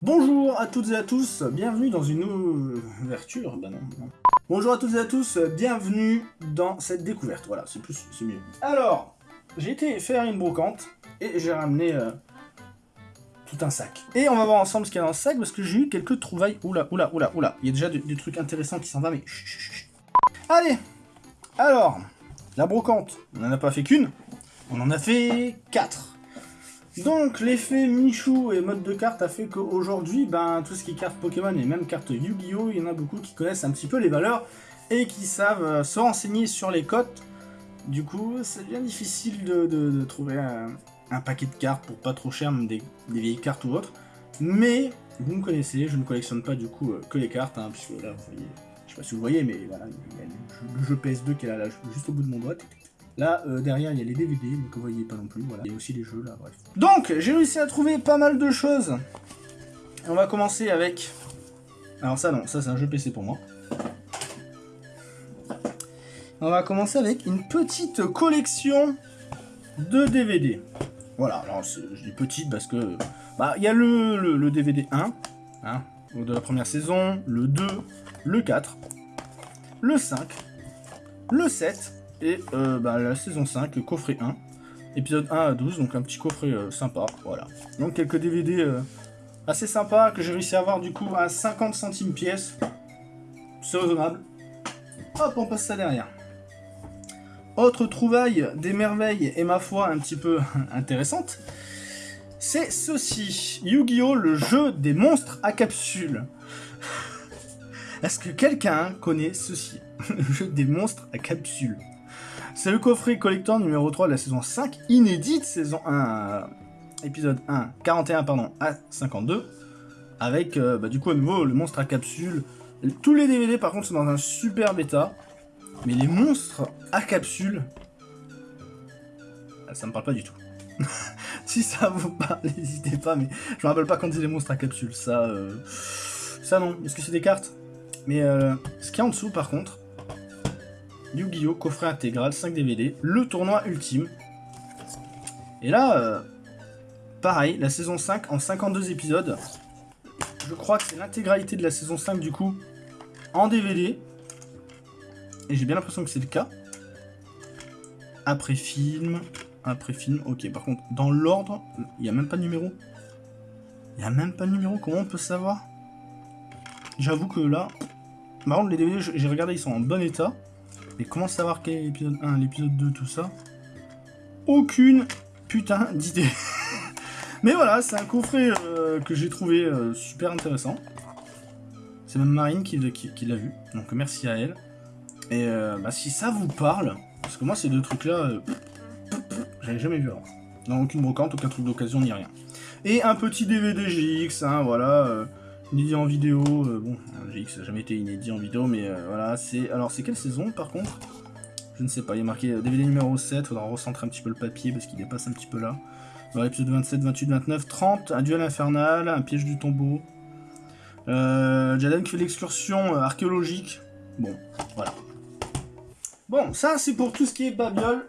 Bonjour à toutes et à tous, bienvenue dans une ouverture, bah non. Bonjour à toutes et à tous, bienvenue dans cette découverte, voilà, c'est plus, c'est mieux. Alors, j'ai été faire une brocante, et j'ai ramené euh, tout un sac. Et on va voir ensemble ce qu'il y a dans le sac, parce que j'ai eu quelques trouvailles, oula, oula, oula, oula, il y a déjà des, trucs intéressants qui s'en vont, mais. Allez, alors, la brocante, on n'en a pas fait qu'une, on en a fait quatre. Donc l'effet Michou et mode de carte a fait qu'aujourd'hui, ben, tout ce qui est carte Pokémon et même carte Yu-Gi-Oh, il y en a beaucoup qui connaissent un petit peu les valeurs et qui savent euh, se renseigner sur les cotes. Du coup, c'est bien difficile de, trouver un, paquet de cartes pour pas trop cher, même des, vieilles cartes ou autres. Mais vous me connaissez, je ne collectionne pas du coup euh, que les cartes, hein, puisque là, vous voyez, je sais pas si vous voyez, mais voilà, il y a le jeu, le jeu PS2 qui est là, là, juste au bout de mon doigt. Là, euh, derrière, il y a les DVD, mais que vous voyez pas non plus. Il y a aussi les jeux, là, bref. Donc, j'ai réussi à trouver pas mal de choses. On va commencer avec... Alors ça, non, ça c'est un jeu PC pour moi. On va commencer avec une petite collection de DVD. Voilà, alors je dis petite parce que... Bah, il y a le, le- le DVD 1, hein, de la première saison, le 2, le 4, le 5, le 7, et euh, bah, la saison 5, le coffret 1, épisode 1 à 12, donc un petit coffret euh, sympa, voilà. Donc quelques DVD euh, assez sympas que j'ai réussi à avoir du coup à 50 centimes pièce, c'est raisonnable. Hop, on passe ça derrière. Autre trouvaille des merveilles et ma foi un petit peu intéressante, c'est ceci, Yu-Gi-Oh! le jeu des monstres à capsules. Est-ce que quelqu'un connaît ceci? Le jeu des monstres à capsules. C'est le coffret collector numéro 3 de la saison 5, inédite, saison 1, euh, épisode 1, 41 pardon, à 52, avec euh, bah, du coup à nouveau le monstre à capsule. Tous les DVD par contre sont dans un super bêta, mais les monstres à capsule, ah, ça me parle pas du tout. si ça vous parle, n'hésitez pas, mais je me rappelle pas quand c'est les monstres à capsule, ça, euh, ça non. Est-ce que c'est des cartes Mais euh, ce qu'il y a en dessous par contre, Yu-Gi-Oh! coffret intégral, 5 DVD, le tournoi ultime. Et là, euh, pareil, la saison 5 en 52 épisodes. Je crois que c'est l'intégralité de la saison 5 du coup en DVD. Et j'ai bien l'impression que c'est le cas. Après film, après film, ok. Par contre, dans l'ordre, il n'y a même pas de numéro. Il n'y a même pas de numéro, comment on peut savoir? J'avoue que là... Par contre, les DVD, j'ai regardé, ils sont en bon état. Mais comment savoir quel est l'épisode 1, l'épisode 2, tout ça? Aucune putain d'idée. Mais voilà, c'est un coffret euh, que j'ai trouvé euh, super intéressant. C'est même Marine qui, qui- l'a vu, donc merci à elle. Et euh, bah, si ça vous parle, parce que moi ces deux trucs là, j'avais jamais vu avant. Dans aucune brocante, aucun truc d'occasion, ni rien. Et un petit DVD GX, hein, voilà, euh, inédit en vidéo. euh, bon, un GX n'a jamais été inédit en vidéo, mais euh, voilà, c'est. Alors, c'est quelle saison par contre? Je ne sais pas, il a marqué euh, DVD numéro 7, faudra recentrer un petit peu le papier parce qu'il dépasse un petit peu là. Dans l'épisode 27, 28, 29, 30, un duel infernal, un piège du tombeau. Euh, Jaden qui fait l'excursion euh, archéologique. Bon, voilà. Bon, ça c'est pour tout ce qui est babiole.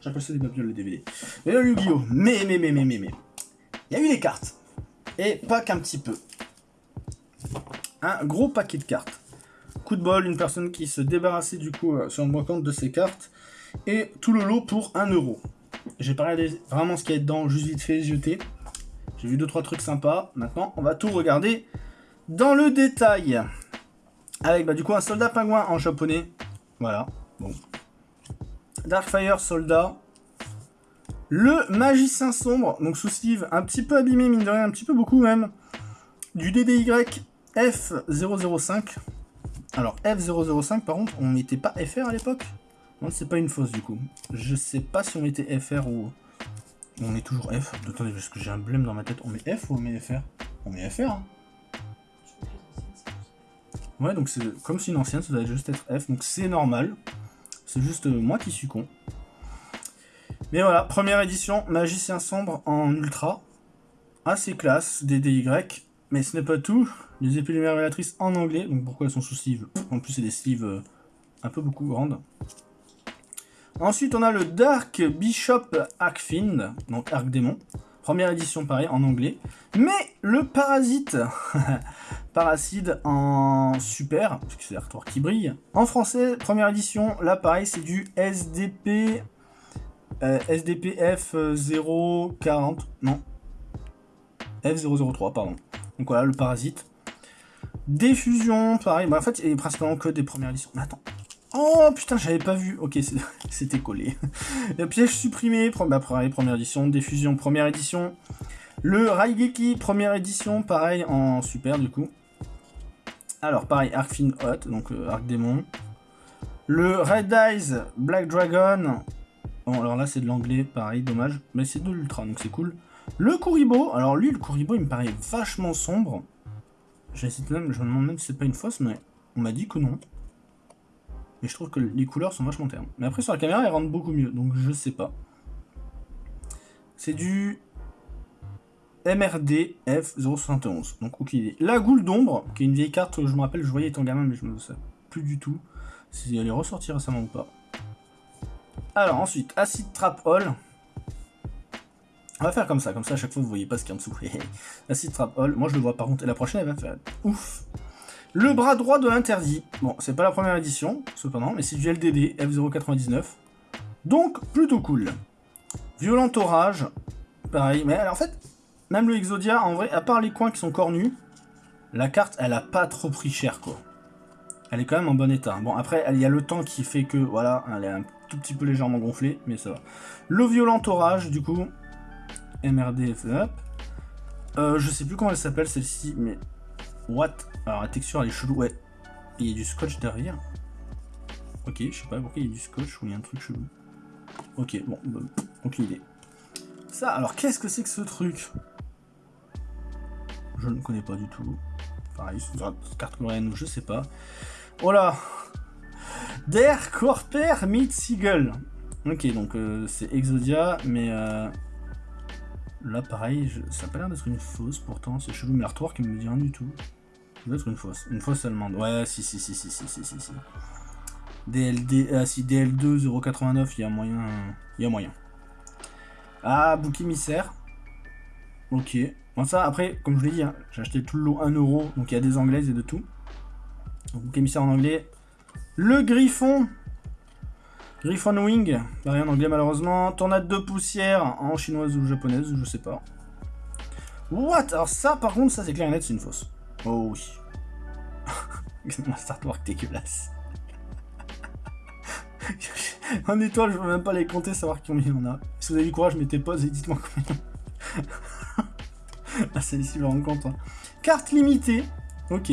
J'appelle ça des babioles, les DVD. Et le Yu-Gi-Oh! Mais, mais, mais, mais, mais, mais. Il y a eu les cartes. Et pas qu'un petit peu. Un gros paquet de cartes. Coup de bol, une personne qui se débarrassait du coup euh, sur le compte de ses cartes. Et tout le lot pour 1 euro. J'ai pas regardé vraiment ce qu'il y a dedans, juste vite fait jeter. J'ai vu 2-3 trucs sympas. Maintenant, on va tout regarder dans le détail. Avec bah, du coup un soldat pingouin en japonais. Voilà. Bon. Darkfire soldat. Le magicien sombre, donc sous sleeve un petit peu abîmé, mine de rien, un petit peu beaucoup même. Du DDY F005. Alors F005 par contre, on mettait pas FR à l'époque? Non, c'est pas une fausse du coup. Je sais pas si on mettait FR ou... On met toujours F. Attendez, parce que j'ai un blême dans ma tête. On met F ou on met FR On met FR. hein. Ouais, donc c'est comme si une ancienne, ça doit juste être F. Donc c'est normal. C'est juste euh, moi qui suis con. Mais voilà, première édition, Magicien Sombre en ultra. Assez classe, DDY. Mais ce n'est pas tout. Les épées révélatrices en anglais. Donc pourquoi elles sont sous sleeve? En plus, c'est des sleeves euh, un peu beaucoup grandes. Ensuite, on a le Dark Bishop Arkfiend, donc Arc Démon. Première édition, pareil, en anglais. Mais le Parasite, Parasite en super, parce que c'est l'artwork qui brille. En français, première édition, là pareil, c'est du SDP, euh, SDPF 040, non, F003, pardon. Donc voilà, le Parasite. Diffusion, pareil, bah en fait, il est principalement que des premières éditions. Mais attends, Oh putain, j'avais pas vu. Ok, c'était collé. Le piège supprimé, bah, première édition. Diffusion, première édition. Le Raigeki, première édition, pareil, en super du coup. Alors, pareil, Arc Fin Hot, donc euh, Arc Démon. Le Red Eyes, Black Dragon. Bon, alors là, c'est de l'anglais, pareil, dommage. Mais c'est de l'ultra, donc c'est cool. Le Kuribo, alors lui, le Kuribo, il me paraît vachement sombre. J'hésite même, je me demande même si c'est pas une fausse, mais on m'a dit que non. Mais je trouve que les couleurs sont vachement ternes. Mais après, sur la caméra, elles rendent beaucoup mieux, donc je sais pas. C'est du MRD F071. Donc, ok. La goule d'ombre, qui est une vieille carte, je me rappelle, je voyais étant gamin, mais je me sais plus du tout si elle est ressortie récemment ou pas. Alors, ensuite, Acid Trap Hall. On va faire comme ça, comme ça à chaque fois vous voyez pas ce qu'il y a en dessous. Acid Trap Hall, moi je le vois par contre, et la prochaine elle va faire ouf. Le bras droit de l'interdit. Bon, c'est pas la première édition, cependant, mais c'est du LDD F099. Donc, plutôt cool. Violent orage. Pareil. Mais en fait, même le Exodia, en vrai, à part les coins qui sont cornus, la carte, elle a pas trop pris cher, quoi. Elle est quand même en bon état. Bon, après, il y a le temps qui fait que, voilà, elle est un tout petit peu légèrement gonflée, mais ça va. Le violent orage, du coup. MRD, up. Euh, je sais plus comment elle s'appelle, celle-ci, mais What? Alors la texture elle est chelou, ouais. Il y a du scotch derrière. Ok, je sais pas pourquoi il y a du scotch ou il y a un truc chelou. Ok, bon, aucune idée. Ça, alors qu'est-ce que c'est que ce truc? Je ne connais pas du tout. Pareil, c'est carte coréenne je sais pas. Oh là Der Corper meet Seagull. Ok, donc euh, c'est Exodia, mais euh, Là, pareil, ça a pas l'air d'être une fausse, pourtant. C'est chelou, mais l'artwork, il me dit rien du tout. Ça doit être une fausse. Une fausse allemande. Ouais, si, si, si, si, si, si, si. si. DLD... Ah, si, DL2, 0,89, il y a moyen... Y a moyen. Ah, bouc émissaire. Ok. Bon, ça, après, comme je l'ai dit, hein, j'ai acheté tout le lot 1€, donc il y a des anglaises et de tout. Donc, émissaire en anglais. Le griffon Griffon Wing, rien en anglais malheureusement. Tornade de poussière en chinoise ou japonaise, je sais pas. What? Alors ça, par contre, ça c'est clair et net, c'est une fausse. Oh oui. Startwork dégueulasse. en étoile, je veux même pas les compter, savoir combien on a. Si vous avez du courage, mettez pause et dites-moi combien. ah, celle-ci, je me rends compte. Hein. Carte limitée. Ok.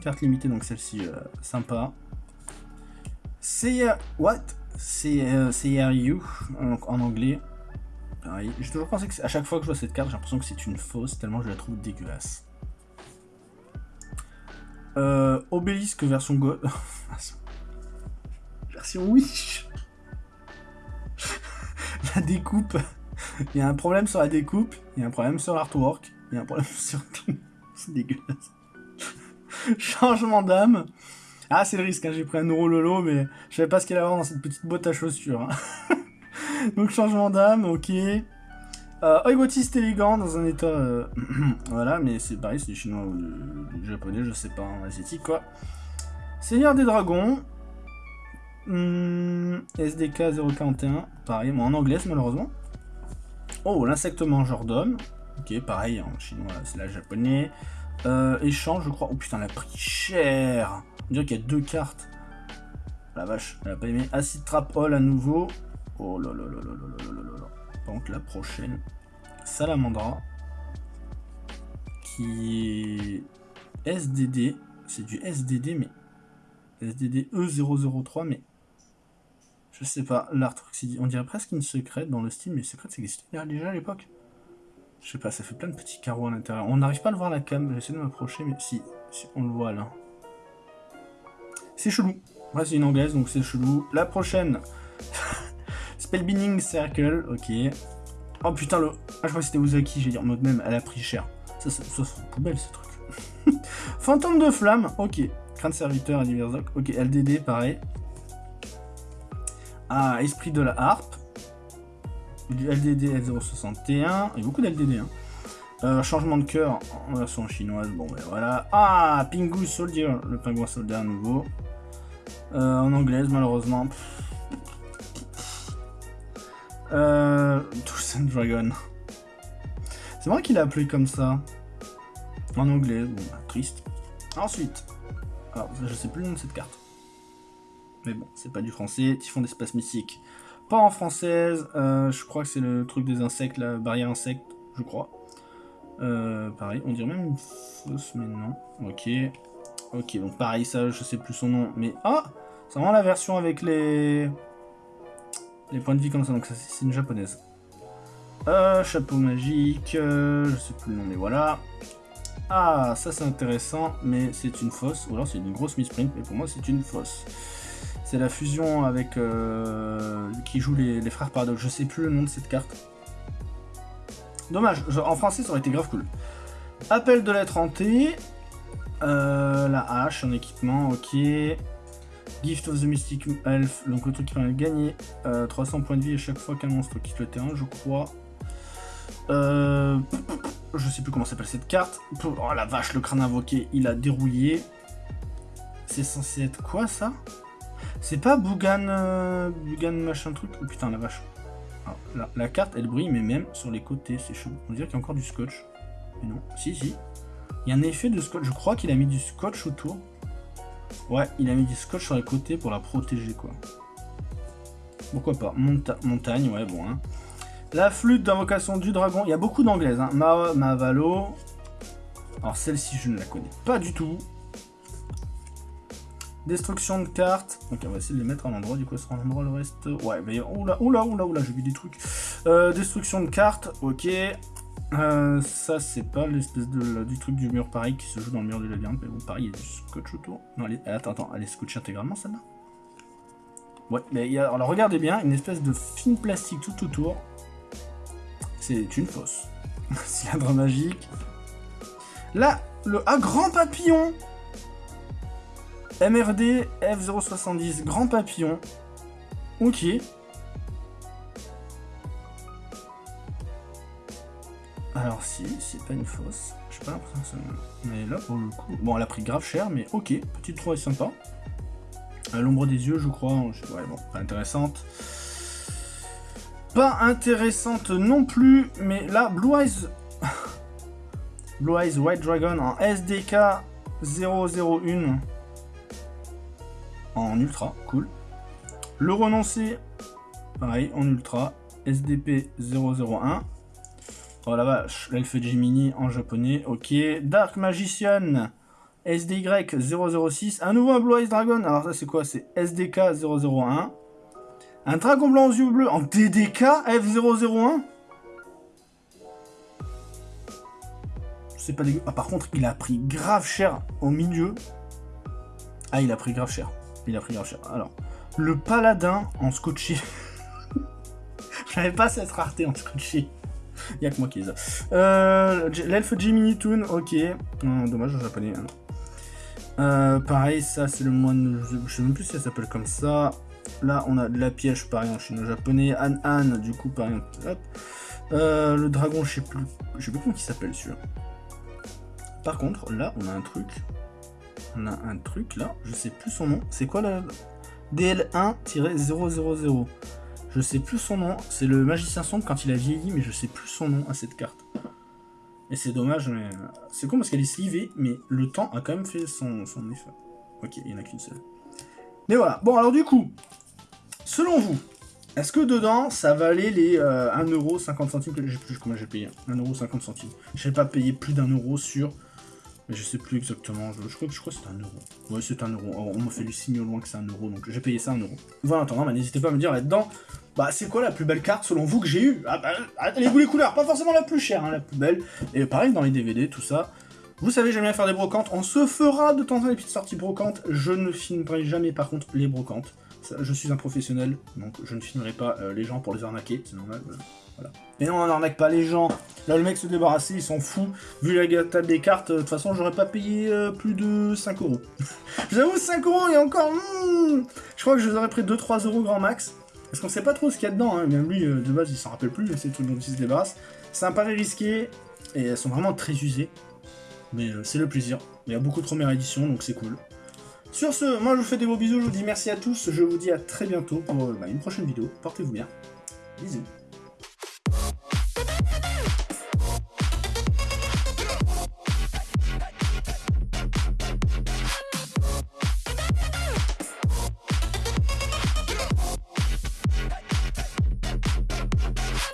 Carte limitée, donc celle-ci, euh, sympa. C'est... What? C'est CRU, donc en anglais. Pareil. J'ai toujours pensé que à chaque fois que je vois cette carte, j'ai l'impression que c'est une fausse, tellement je la trouve dégueulasse. Euh, obélisque version Go... version Wish La découpe. Il y a un problème sur la découpe, il y a un problème sur l'artwork, il y a un problème sur tout. c'est dégueulasse. Changement d'âme. Ah, c'est le risque, hein, j'ai pris un euro lolo, mais je savais pas ce qu'il y avait dans cette petite boîte à chaussures. Hein. Donc, changement d'âme, ok. Euh, élégant dans un état... Euh, voilà, mais c'est pareil, c'est chinois ou du, japonais, je sais pas, en asiatique, quoi. Seigneur des dragons. Hmm, SDK 041, pareil, moi en anglais, malheureusement. Oh, l'insecte mangeur d'homme. Ok, pareil, en chinois, c'est la japonais. Euh, échange, je crois. Oh putain, elle a pris cher. On dirait qu'il y a deux cartes. La vache, elle a pas aimé. Acid Trap Hall à nouveau. Oh là là là là là là là là. Contre, la prochaine, Salamandra. Qui est SDD. C'est du SDD, mais. SDD E003, mais. Je sais pas. L'art, on dirait presque une secrète dans le style, mais secrète, ça existait déjà à l'époque. Je sais pas, ça fait plein de petits carreaux à l'intérieur. On n'arrive pas à le voir la cam, j'essaie de m'approcher, mais si, si, on le voit là. C'est chelou. Ouais, c'est une anglaise, donc c'est chelou. La prochaine. Spellbinding Circle, ok. Oh putain, le... Ah, je crois que c'était Uzaki, j'ai dit en mode même, elle a pris cher. Ça, ça, ça c'est poubelle, ce truc. Fantôme de flamme, ok. Crâne serviteur divers ok. LDD, pareil. Ah, esprit de la harpe. du LDD F061. Il y a beaucoup d'LDD. Hein. Euh, changement de cœur en version chinoise. Bon, ben voilà. Ah, Pingu Soldier, le pingouin soldat nouveau. Euh, en anglaise, malheureusement. Euh, Dragon. C'est vrai qu'il a appelé comme ça. En anglais, bon, bah, triste. Ensuite, alors, je sais plus le nom de cette carte. Mais bon, c'est pas du français. Typhon d'espace mystique. Pas en française. Euh, je crois que c'est le truc des insectes, la barrière insecte, je crois. Euh, pareil, on dirait même une fausse, mais non. Ok. Ok, donc pareil, ça, je sais plus son nom. Mais, ah C'est vraiment la version avec les... Les points de vie comme ça, donc ça, c'est une japonaise. Euh, chapeau magique, euh, je sais plus le nom, mais voilà. Ah, ça c'est intéressant, mais c'est une fausse, ou alors c'est une grosse misprint, mais pour moi c'est une fausse. C'est la fusion avec... Euh, qui joue les, frères Paradox, je sais plus le nom de cette carte. Dommage, en français ça aurait été grave cool. Appel de lettre hantée, euh, la hache en équipement, ok. Gift of the Mystic Elf, donc le truc qui permet de gagner 300 points de vie à chaque fois qu'un monstre quitte le terrain, je crois. Euh, je sais plus comment s'appelle cette carte. Oh la vache, le crâne invoqué, il a dérouillé. C'est censé être quoi ça? C'est pas Bougan, euh, Bougan machin truc? Oh putain la vache. Ah, la, carte elle brille mais même sur les côtés, c'est chaud. On dirait qu'il y a encore du scotch. Mais non, si si. Il y a un effet de scotch, je crois qu'il a mis du scotch autour. Ouais, il a mis du scotch sur les côtés pour la protéger quoi. Pourquoi pas Montagne, ouais bon hein. La flûte d'invocation du dragon. Il y a beaucoup d'anglaises. Hein. Ma Mavalo. Alors celle-ci, je ne la connais pas du tout. Destruction de cartes. Ok, on va essayer de les mettre à l'endroit. Du coup, ce sera un endroit le reste. Ouais, mais oula, oula, oula, oula, j'ai vu des trucs. Euh, destruction de cartes. Ok. Euh, ça, c'est pas l'espèce de du truc du mur pareil qui se joue dans le mur du labyrinthe. Mais bon, pareil, il y a du scotch autour. Non, attends, attends, elle est scotchée intégralement celle-là? Ouais, mais il y a, alors regardez bien, une espèce de fine plastique tout autour c'est une fausse. Cylindre magique. Là, le ah, grand papillon MRD F070, grand papillon. Ok. Alors si, c'est pas une fausse. Je sais pas l'impression Mais là, pour le coup... Bon, elle a pris grave cher, mais ok. Petite trouvaille sympa. L'ombre des yeux, je crois. Ouais, bon, pas intéressante pas intéressante non plus, mais là, Blue Eyes... Blue Eyes White Dragon en SDK 001 en ultra, cool. Le renoncé, pareil, en ultra, SDP 001. Oh la vache, l'elfe Gemini en japonais, ok. Dark Magician, SDY 006. Un nouveau Blue Eyes Dragon, alors ça c'est quoi? C'est SDK 001. Un dragon blanc aux yeux bleus en TDK F001 C'est pas dégueu. Ah, par contre, il a pris grave cher au milieu. Ah, il a pris grave cher. Il a pris grave cher. Alors, le paladin en scotché. Je n'avais pas cette rareté en scotché. Il n'y a que moi qui les a. Euh, L'elfe Jiminy Toon, ok. Hum, dommage en japonais. Euh, pareil, ça c'est le moine. Je sais même plus si ça s'appelle comme ça. Là, on a de la piège, pareil, en chino-japonais. An An, du coup, pareil, hop. Euh, le dragon, je sais plus, je sais plus comment il s'appelle celui-là. Par contre, là, on a un truc. On a un truc, là, je sais plus son nom. C'est quoi, là DL1-000. Je sais plus son nom. C'est le magicien sombre quand il a vieilli, mais je sais plus son nom à cette carte. Et c'est dommage, mais... C'est con parce qu'elle est slivée, mais le temps a quand même fait son, son effet. Ok, il n'y en a qu'une seule. Mais voilà. Bon, alors du coup, selon vous, est-ce que dedans, ça valait les euh, 1,50€ que j'ai plus comment j'ai payé 1,50€. Je n'ai pas payé plus d'un euro sur... Je sais plus exactement, je, crois, que c'est un euro. Ouais, c'est un euro. on m'a fait le signe au loin que c'est un euro, donc j'ai payé ça un euro. Voilà, en attendant, bah, n'hésitez pas à me dire là-dedans, bah c'est quoi la plus belle carte selon vous que j'ai eu ah, bah, les couleurs, pas forcément la plus chère, hein, la plus belle. Et pareil, dans les DVD, tout ça, vous savez, j'aime bien faire des brocantes. On se fera de temps en temps des petites sorties brocantes. Je ne filmerai jamais, par contre, les brocantes. je suis un professionnel, donc je ne filmerai pas euh, les gens pour les arnaquer, c'est normal. Voilà. Et non, on n'arnaque pas les gens. Là, le mec se débarrasser, il s'en fout. Vu la gâteau des cartes, de toute façon, j'aurais pas payé euh, plus de 5 euros. J'avoue, 5 euros et encore... Hmm, je crois que je les aurais pris 2-3 euros grand max. Parce qu'on sait pas trop ce qu'il y a dedans, hein. même lui, euh, de base, il s'en rappelle plus, ces trucs dont il se débarrasse. C'est un pari risqué, et elles sont vraiment très usées. Mais euh, c'est le plaisir. Il y a beaucoup de premières éditions, donc c'est cool. Sur ce, moi je vous fais des beaux bisous, je vous dis merci à tous, je vous dis à très bientôt pour euh, bah, une prochaine vidéo. Portez-vous bien. Bisous.